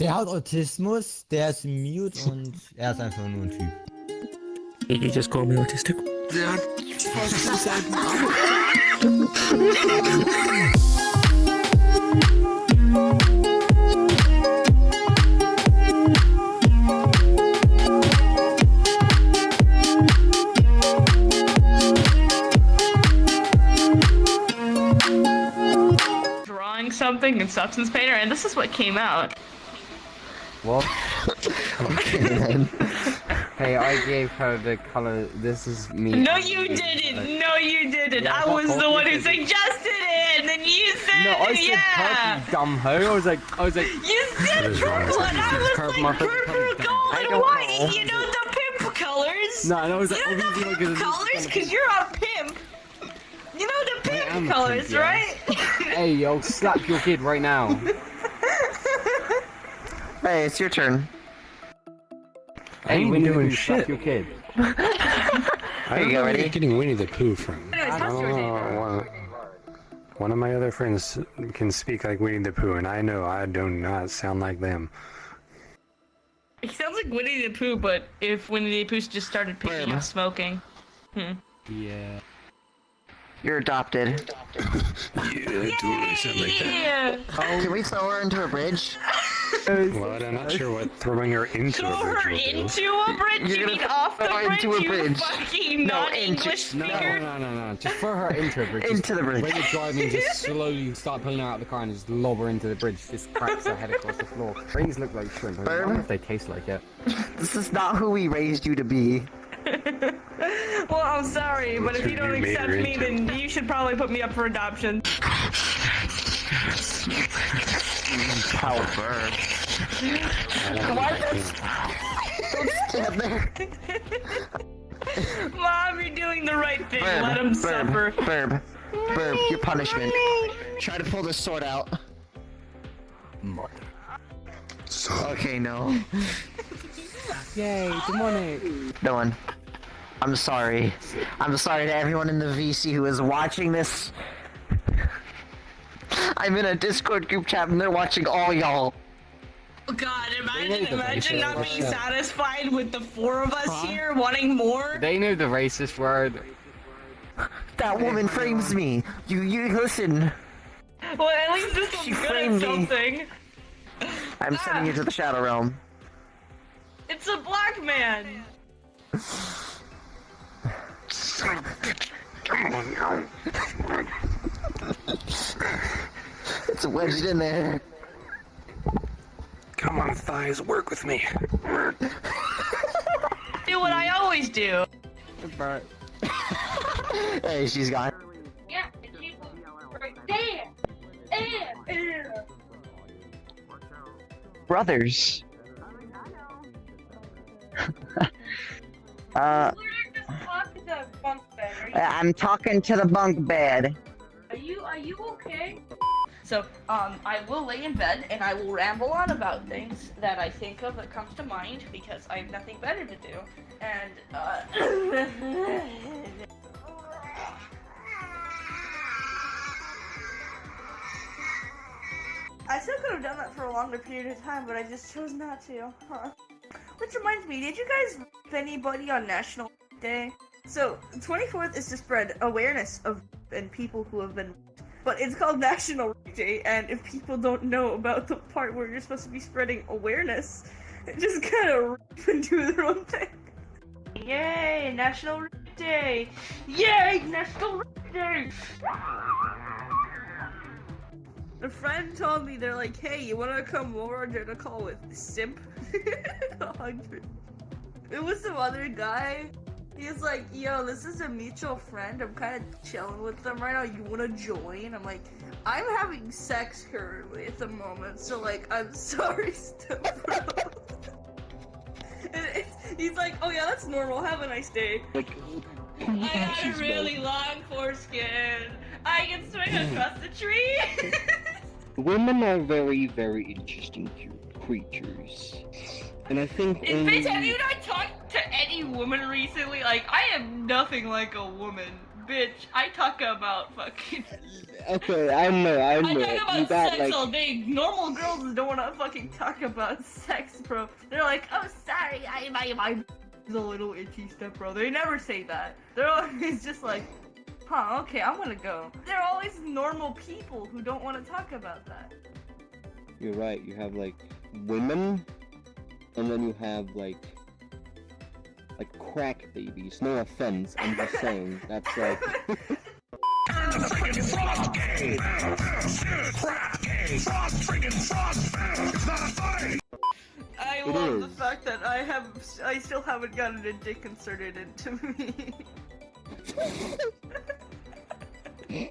Der hat Autismus, der ist mute und er ist einfach nur ein Typ. You just call me autistic. Der hat drawing something in Substance Painter, and this is what came out. What? okay. hey, I gave her the color. This is me. No, you didn't. No, you didn't. Yeah, I was the one who suggested it, and then you said, No, I said yeah. purple, dumb hoe. I was like, I was like, You said purple, and? I was Purple, like purple, color. gold, and white. know. You know the pimp colors. no, and I was like, You know the pimp colors, cause you're a pimp. You know the pimp colors, pimp, yeah. right? Hey, I'll slap your kid right now. Hey, it's your turn. Hey, ain't Winnie the doing Pooh, slap shit. your kid. I you don't go, know where ready? you're getting Winnie the Pooh from. Anyways, how's your day? Oh, one, one of my other friends can speak like Winnie the Pooh, and I know I do not sound like them. He sounds like Winnie the Pooh, but if Winnie the Pooh just started picking Where? up smoking. Hmm. Yeah. You're adopted. Yeah, I totally sound like that. Yeah. Can we throw her into a bridge? Well, I'm not sure what throwing her into Throw a her bridge will do. into a bridge? You're You gonna mean off the throw her bridge, into a you bridge. fucking No, non-English into- No, speaker? no, no, no. Just throw her into a bridge. Just- Into the bridge. When you're driving, just slowly start pulling her out of the car and just lob her into the bridge. Just cracks her head across the floor. Brains look like shrimp. I Burn. wonder if they taste like it. This is not who we raised you to be. Well, I'm sorry, but if you don't accept me, then you should probably put me up for adoption. How bird. Why like does- them. Don't stand there. Mom, you're doing the right thing. Burb, Let him burb, suffer. burb, burb, your punishment. Try to pull this sword out. Okay, no. Yay, demonic. No one. I'm sorry. I'm sorry to everyone in the VC who is watching this. I'm in a Discord group chat and they're watching all y'all. Oh God, know imagine, imagine racist not word. being satisfied with the four of us here wanting more. They know the racist word. That woman frames me. You, you listen. Well, at least this She one's good framed at me. something. I'm ah. sending you to the Shadow Realm. It's a black man. It's wedged in there. Come on, thighs, work with me. Do what I always do. But Hey, she's gone. Yeah, and she was right there. there. Brothers. uh, I'm talking to the bunk bed. Are you are you okay? So, um, I will lay in bed and I will ramble on about things that I think of that comes to mind because I have nothing better to do. And uh I still could have done that for a longer period of time, but I just chose not to. Huh. Which reminds me, did you guys anybody on National Day? So, 24th is to spread awareness of and people who have been. But it's called National Rape Day, and if people don't know about the part where you're supposed to be spreading awareness, it just kind of and do their own thing. Yay, National Rape Day! Yay, National Rape Day! A friend told me, they're like, hey, you wanna come over and a call with Simp? 100. It was some other guy. He's like, yo, this is a mutual friend. I'm kind of chilling with them right now. You wanna join? I'm like, I'm having sex currently at the moment, so like, I'm sorry. He's like, oh yeah, that's normal. Have a nice day. I got a really long foreskin. I can swing across the tree. Women are very, very interesting creatures. And I think In only... bitch, have you not any woman recently? Like, I am nothing like a woman. bitch. I talk about fucking. Okay, I know, I I know. talk about You got sex like. all day. Normal girls don't want to fucking talk about sex, bro. They're like, oh, sorry, I my my is a little itchy step, bro. They never say that. They're always just like, huh, okay, I'm gonna go. They're always normal people who don't want to talk about that. You're right. You have like women, and then you have like like crack babies. No offense, I'm just saying. That's like. I It love the fact that I have, I still haven't gotten a dick inserted into me.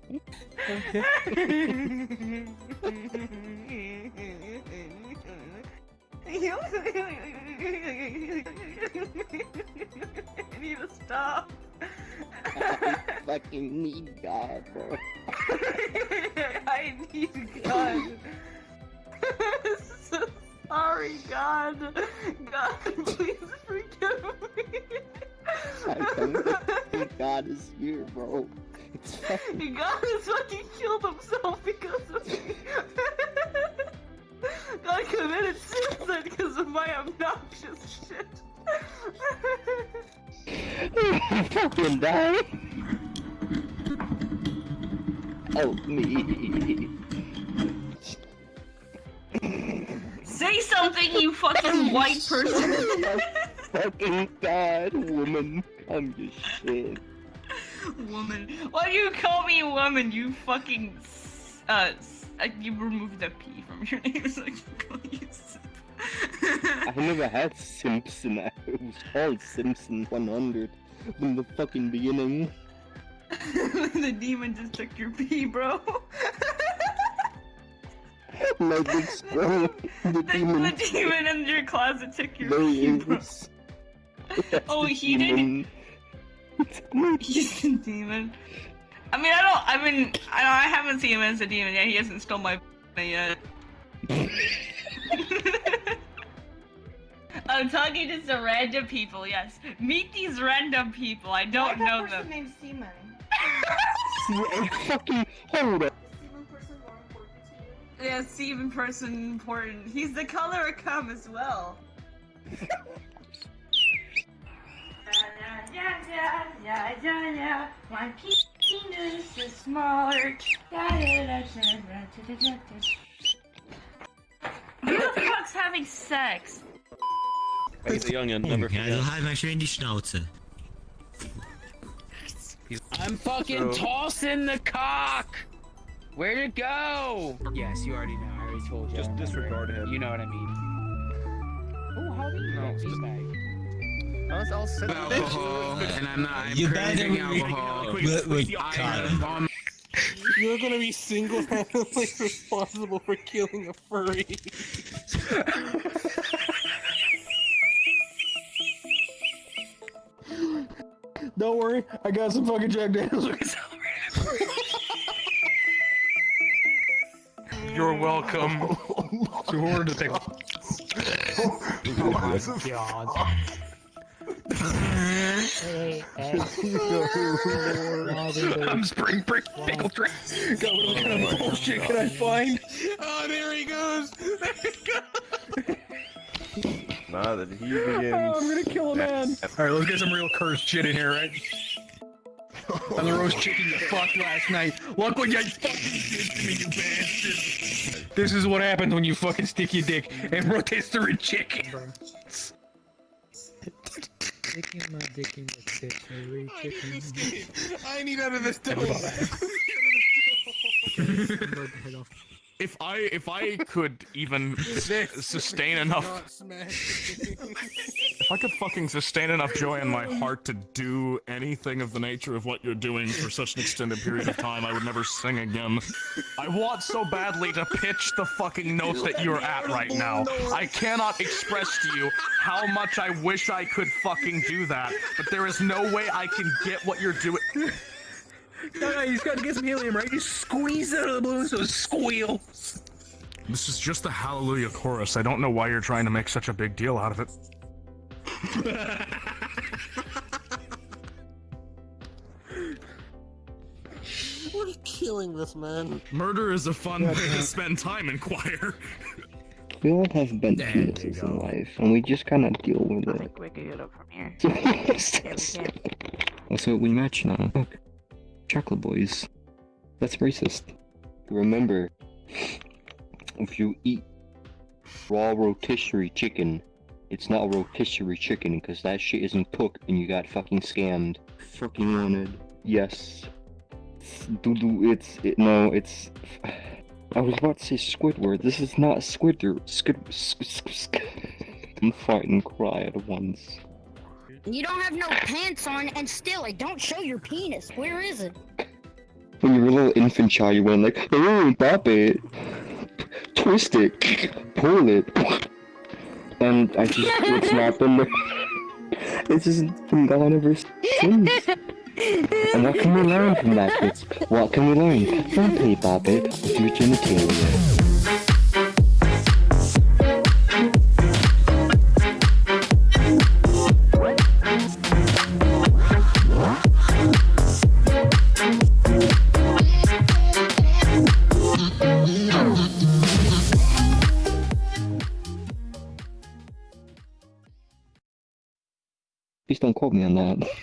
I need to stop. I fucking need God, bro. I need God. so sorry, God. God, please forgive me. I don't think God is here, bro. God has fucking killed himself because of me. God committed suicide because of my obnoxious shit. Fucking die. Help me. Say something, you fucking white person. fucking God, woman. I'm just shit. woman. Why do you call me woman? You fucking s- uh, s- uh you removed the P from your name so I can call you simp. I never had Simpson. It was called Simpson 100 from the fucking beginning. the demon just took your pee, bro. My big strong. The The, demon. the demon in your closet took your There P, he bro. Oh, he the didn't. He's the demon. I mean, I don't. I mean, I, I haven't seen him as a demon yet. He hasn't stole my yet. I'm talking to some random people. Yes, meet these random people. I don't know them. named Seaman. Fucking hold up. Seaman person more important to you? Yeah, Steven person important. He's the color of cum as well. Yeah, yeah, yeah, yeah, yeah. My penis is smaller. Who the fuck's having sex? He's a youngin, never Ja, forget. so halt mal schön die Schnauze. I'm fucking So- tossing the cock. Where'd it go? Yes, you already know. I already told you. Just disregard him. You know what I mean. Oh, how do you No, know? just- I'll, I'll send alcohol, and I'm not. I'm You craving better- alcohol. With, with I Kyle. have on You're gonna be single-handedly responsible for killing a furry. Don't worry, I got some fucking Jack Daniels. You're welcome. Too hard to take. I'm spring break pickle drink. God, what kind of bullshit can I find? Oh, there he goes. There he goes. Now that he Oh, I'm gonna kill a man. All right, let's get some real cursed shit in here, right? And the roast chicken you fucked last night. Look what you fucking did to me, you bastard. This is what happens when you fucking stick your dick in rotisserie chicken. Sticking my dick in the rotisserie chicken. I need out of this dough. If I if I could even sustain enough if I could fucking sustain enough joy in my heart to do anything of the nature of what you're doing for such an extended period of time, I would never sing again. I want so badly to pitch the fucking notes that you're at right now. I cannot express to you how much I wish I could fucking do that, but there is no way I can get what you're doing. No, no, you just gotta get some helium, right? You squeeze out of the balloon so it squeals. This is just a hallelujah chorus. I don't know why you're trying to make such a big deal out of it. We're killing this man. Murder is a fun way to spend time in choir. We all have bad There you penises go. in life, and we just kind of deal with I it. think we could get up from here. What's Yeah, we can. Also, we match now. Look, chocolate boys. That's racist. Remember, if you eat raw rotisserie chicken, it's not rotisserie chicken because that shit isn't cooked and you got fucking scammed. Fucking wanted. Yes. Doodoo, it's it, no, it's. I was about to say Squidward. This is not Squidward. Squid. Squid. Squid. I'm fighting cry at once. You don't have no pants on, and still, it don't show your penis. Where is it? When you were a little infant child, you went like, oh, pop it, twist it, pull it, and I just, it's not been, it's just been gone ever since. And what can we learn from that, kids? What can we learn? Play pop it with your genitalia. Quote me on that.